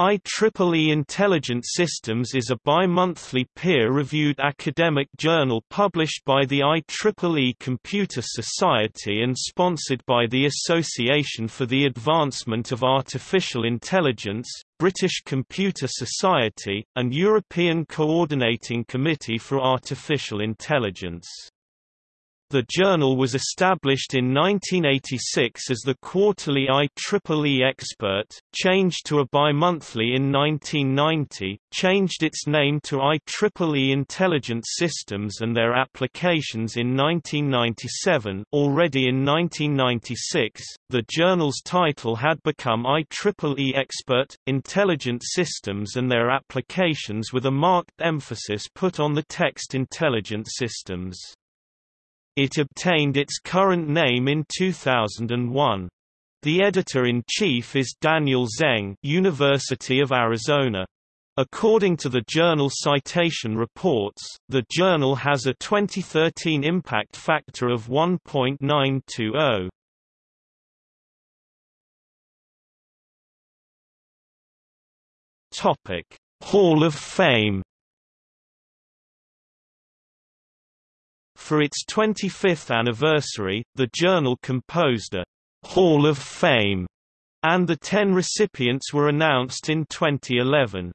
IEEE Intelligent Systems is a bi-monthly peer-reviewed academic journal published by the IEEE Computer Society and sponsored by the Association for the Advancement of Artificial Intelligence, British Computer Society, and European Coordinating Committee for Artificial Intelligence. The journal was established in 1986 as the quarterly IEEE Expert, changed to a bi-monthly in 1990, changed its name to IEEE Intelligent Systems and their Applications in 1997 already in 1996, the journal's title had become IEEE Expert, Intelligent Systems and their Applications with a marked emphasis put on the text intelligent systems. It obtained its current name in 2001. The editor-in-chief is Daniel Zeng, University of Arizona. According to the journal Citation Reports, the journal has a 2013 impact factor of 1.920. Topic: Hall of Fame For its 25th anniversary, the journal composed a Hall of Fame, and the ten recipients were announced in 2011.